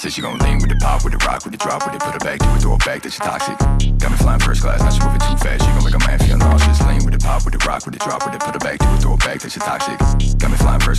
Said she gon' lean with the pop with the rock with the drop with it, put her back do it, throw it back, that she toxic. Got me flying first class, now she moving too fast. She gon' make a man feel nauseous. Lean with the pop with the rock with the drop with it, put her back do it, throw it back, that she toxic. Got me flying first